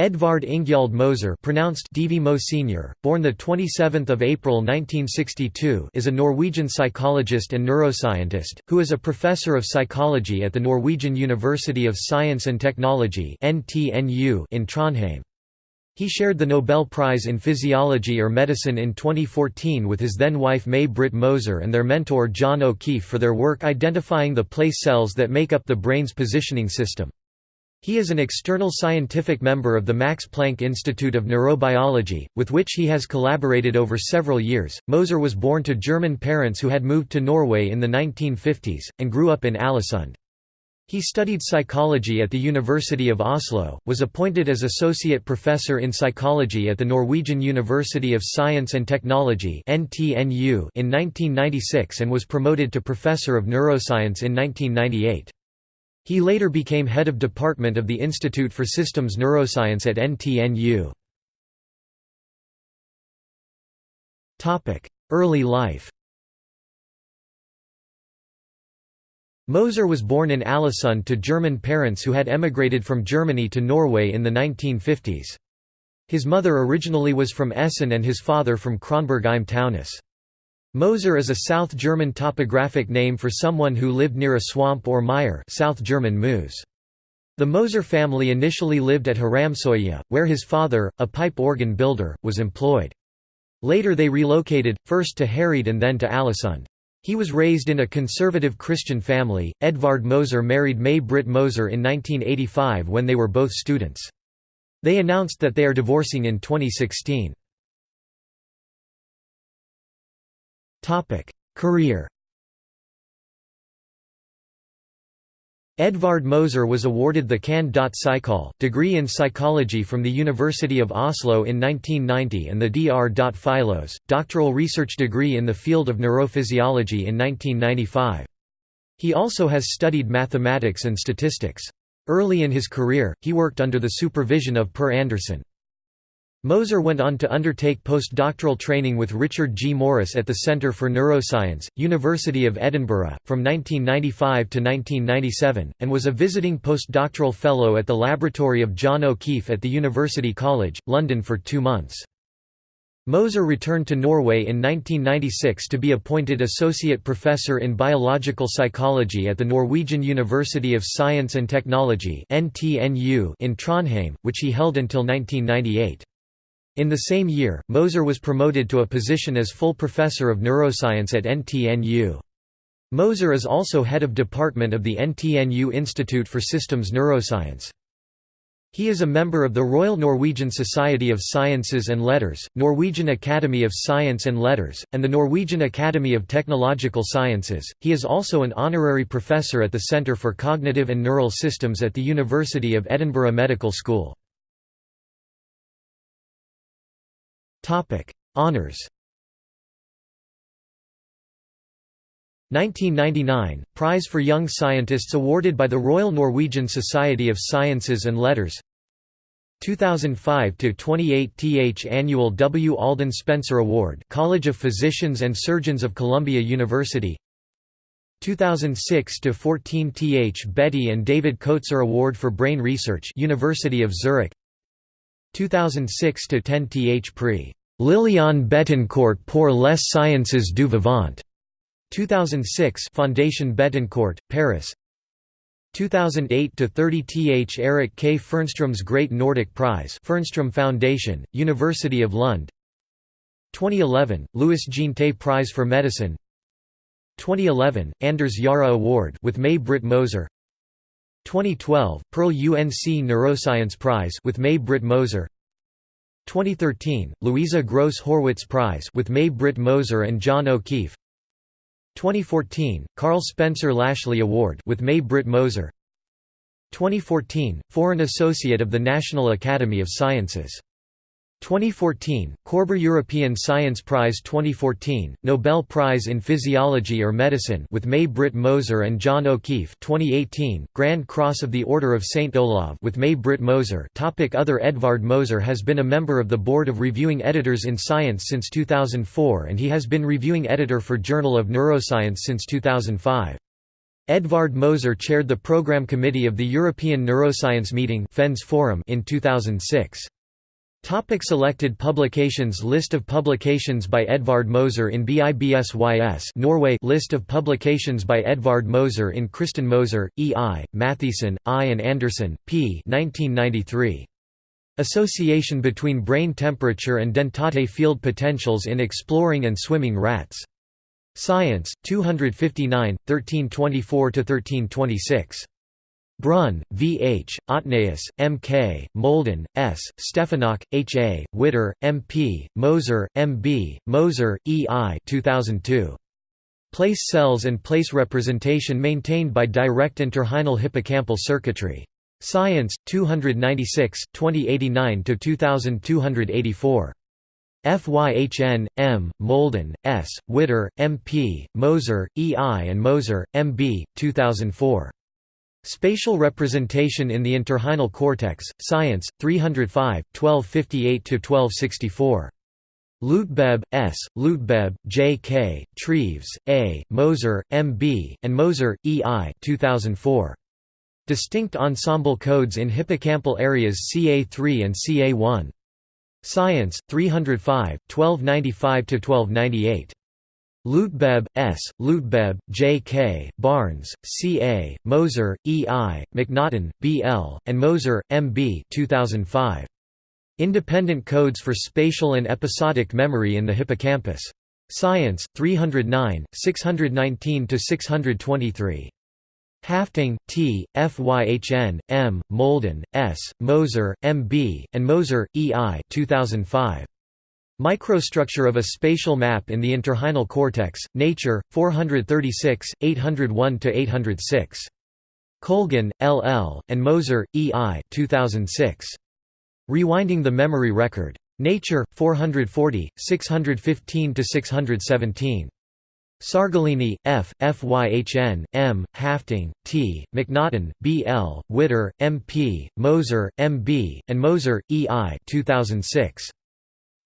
Edvard Ingjalds Moser pronounced DV Mo Senior, born 27 April 1962 is a Norwegian psychologist and neuroscientist, who is a professor of psychology at the Norwegian University of Science and Technology (NTNU) in Trondheim. He shared the Nobel Prize in Physiology or Medicine in 2014 with his then-wife May-Britt Moser and their mentor John O'Keefe for their work identifying the place cells that make up the brain's positioning system. He is an external scientific member of the Max Planck Institute of Neurobiology, with which he has collaborated over several years. Moser was born to German parents who had moved to Norway in the 1950s, and grew up in Ålesund. He studied psychology at the University of Oslo, was appointed as associate professor in psychology at the Norwegian University of Science and Technology in 1996 and was promoted to professor of neuroscience in 1998. He later became head of department of the Institute for Systems Neuroscience at NTNU. Early life Moser was born in Ålesund to German parents who had emigrated from Germany to Norway in the 1950s. His mother originally was from Essen and his father from Kronberg im Taunus. Moser is a South German topographic name for someone who lived near a swamp or mire South German Moos. The Moser family initially lived at Haramsoya, where his father, a pipe organ builder, was employed. Later they relocated, first to Hareid and then to Ålesund. He was raised in a conservative Christian family. Edvard Moser married May Britt Moser in 1985 when they were both students. They announced that they are divorcing in 2016. Career Edvard Moser was awarded the Cand.Psychol degree in psychology from the University of Oslo in 1990 and the Dr. Philos, doctoral research degree in the field of neurophysiology in 1995. He also has studied mathematics and statistics. Early in his career, he worked under the supervision of Per Andersen. Moser went on to undertake postdoctoral training with Richard G. Morris at the Centre for Neuroscience, University of Edinburgh, from 1995 to 1997, and was a visiting postdoctoral fellow at the laboratory of John O'Keefe at the University College, London for two months. Moser returned to Norway in 1996 to be appointed Associate Professor in Biological Psychology at the Norwegian University of Science and Technology in Trondheim, which he held until 1998. In the same year, Moser was promoted to a position as full professor of neuroscience at NTNU. Moser is also head of department of the NTNU Institute for Systems Neuroscience. He is a member of the Royal Norwegian Society of Sciences and Letters, Norwegian Academy of Science and Letters, and the Norwegian Academy of Technological Sciences. He is also an honorary professor at the Centre for Cognitive and Neural Systems at the University of Edinburgh Medical School. Topic: Honors. 1999 Prize for Young Scientists awarded by the Royal Norwegian Society of Sciences and Letters. 2005 to 28 th annual W. Alden Spencer Award College of Physicians and Surgeons of Columbia University. 2006 to 14 th Betty and David Koetser Award for Brain Research University of Zurich. 2006 to 10 th Prix Liliane Bettencourt pour les sciences du vivant. 2006 Fondation Bettencourt, Paris. 2008 to 30 th Eric K. Fernstrom's Great Nordic Prize Fernstrom Foundation University of Lund. 2011 Louis Jeantet Prize for Medicine. 2011 Anders Jahre Award with May Britt Moser 2012 Perl UNC Neuroscience Prize with May Britt Moser 2013 Louisa Gross Horwitz Prize with May Britt Moser and John O'Keefe. 2014 Karl Spencer Lashley Award with May Britt Moser. 2014 Foreign Associate of the National Academy of Sciences 2014, Korber European Science Prize 2014, Nobel Prize in Physiology or Medicine with May Britt Moser and John O'Keefe 2018, Grand Cross of the Order of St. Olav with May Britt Moser topic Other Edvard Moser has been a member of the Board of Reviewing Editors in Science since 2004 and he has been reviewing editor for Journal of Neuroscience since 2005. Edvard Moser chaired the program committee of the European Neuroscience Meeting in 2006. Topic selected publications List of publications by Edvard Moser in BIBSYS Norway List of publications by Edvard Moser in Cristin Moser, E. I., Mathiesen, I. and Andersen, P. 1993. Association between brain temperature and dentate field potentials in exploring and swimming rats. Science, 259, 1324–1326. Brun, V. H., Otnæss, M. K., Molden, S., Steffenach, H. A., Witter, M. P., Moser, M. B., Moser, E. I. 2002. Place cells and place representation maintained by direct entorhinal hippocampal circuitry. Science, 296, 2089–2284. FYHN, M., Molden, S., Witter, M. P., Moser, E. I. and Moser, M. B., 2004. Spatial Representation in the Entorhinal Cortex, Science, 305, 1258–1264. Leutgeb, S., Leutgeb, J. K., Treves, A., Moser, M. B., and Moser, E. I. 2004. Distinct ensemble codes in hippocampal areas CA3 and CA1. Science, 305, 1295–1298. Leutgeb, S., Leutgeb, J. K., Barnes, C. A., Moser, E. I., McNaughton, B. L., and Moser, M. B. 2005. Independent codes for spatial and episodic memory in the hippocampus. Science, 309, 619–623. Hafting, T., Fyhn, M., Molden, S., Moser, M. B., and Moser, E. I. 2005. Microstructure of a spatial map in the entorhinal cortex, Nature, 436, 801–806. Colgin, L. L., and Moser, E. I. 2006. Rewinding the Memory Record. Nature, 440, 615–617. Sargolini, F., Fyhn, M., Hafting, T., McNaughton, B. L., Witter, M. P., Moser, M. B., and Moser, E. I. 2006.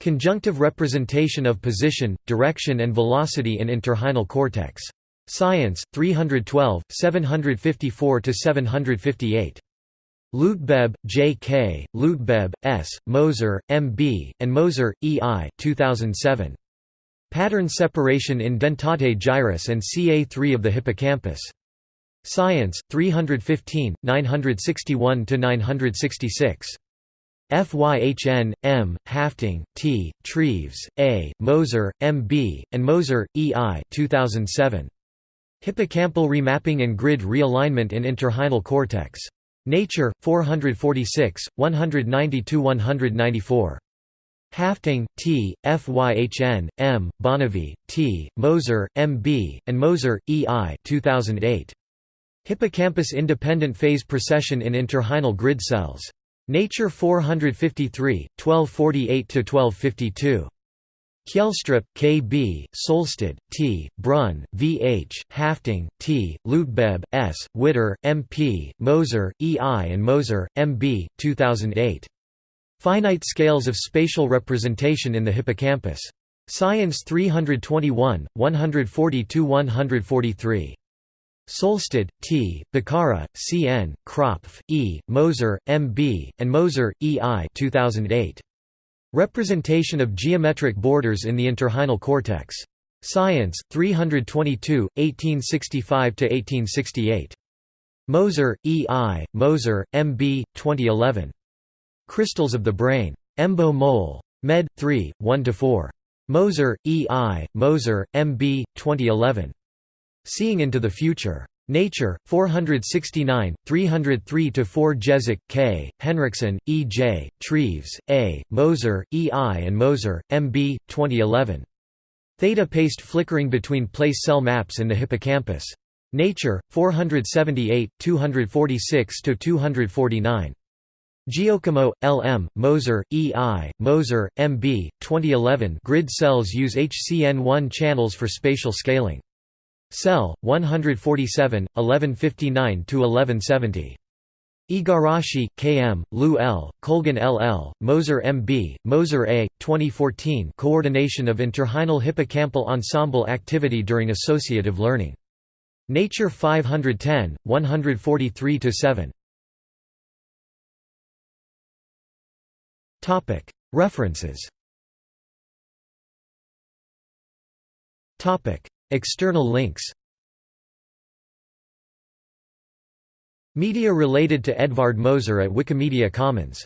Conjunctive representation of position, direction and velocity in entorhinal cortex. Science, 312, 754–758. Leutgeb, J. K., Leutgeb, S., Moser, M. B., and Moser, E. I. 2007. Pattern separation in dentate gyrus and CA3 of the hippocampus. Science, 315, 961–966. Fyhn, M., Hafting, T., Treves, A., Moser, M. B., and Moser, E. I. 2007. Hippocampal remapping and grid realignment in entorhinal cortex. Nature, 446, 190–194. Hafting, T., Fyhn, M., Bonnevie, T., Moser, M. B., and Moser, E. I. 2008. Hippocampus independent phase precession in entorhinal grid cells. Nature 453, 1248–1252. Kjelstrup, K. B., Solstad, T., Brun, V. H., Hafting, T., Leutgeb, S., Witter, M. P., Moser, E. I. and Moser, M. B., 2008. Finite scales of spatial representation in the hippocampus. Science 321, 140–143. Solstad, T., Boccara, C. N., Kropf, E., Moser, M. B., and Moser, E. I. 2008. Representation of geometric borders in the entorhinal cortex. Science, 322, 1865–1868. Moser, E. I., Moser, M. B., 2011. Crystals of the Brain. Embo Mol. Med. 3, 1–4. Moser, E. I., Moser, M. B., 2011. Seeing into the Future. Nature, 469, 303–4 Jezek, K., Henriksen, E. J., Treves, A., Moser, E. I. and Moser, M. B., 2011. Theta paced flickering between place cell maps in the hippocampus. Nature, 478, 246–249. Giocomo, L. M., Moser, E. I., Moser, M. B., 2011 Grid cells use HCN1 channels for spatial scaling. Cell 147 1159 to 1170 Igarashi, K.M., Liu L., Colgin L.L., Moser M.B., Moser A., 2014 Coordination of Entorhinal Hippocampal Ensemble Activity during Associative Learning Nature 510, 143–7 References External links. Media related to Edvard Moser at Wikimedia Commons